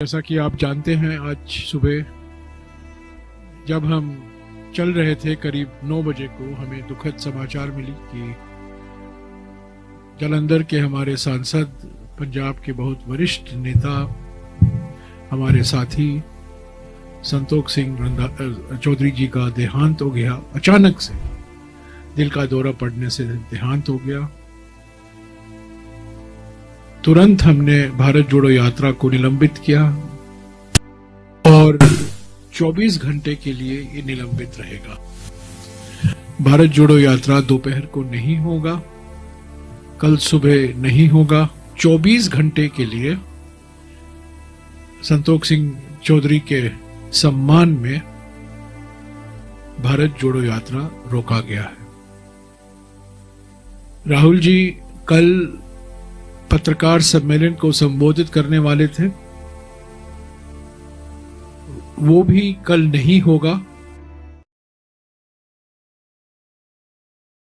जैसा कि आप जानते हैं, आज सुबह जब हम चल रहे थे करीब 9 बजे को, हमें दुखद समाचार मिली कि जलंधर के हमारे सांसद, पंजाब के बहुत वरिष्ठ नेता, हमारे साथी संतोख सिंह चौधरी जी का देहांत हो गया। अचानक से दिल का दौरा पड़ने से देहांत हो गया। तुरंत हमने भारत जोड़ो यात्रा को निलंबित किया और 24 घंटे के लिए ये निलंबित रहेगा। भारत जोड़ो यात्रा दोपहर को नहीं होगा, कल सुबह नहीं होगा। 24 घंटे के लिए संतोख सिंह चौधरी के सम्मान में भारत जोड़ो यात्रा रोका गया है। राहुल जी, कल पत्रकार सम्मेलन को संबोधित करने वाले थे वो भी कल नहीं होगा।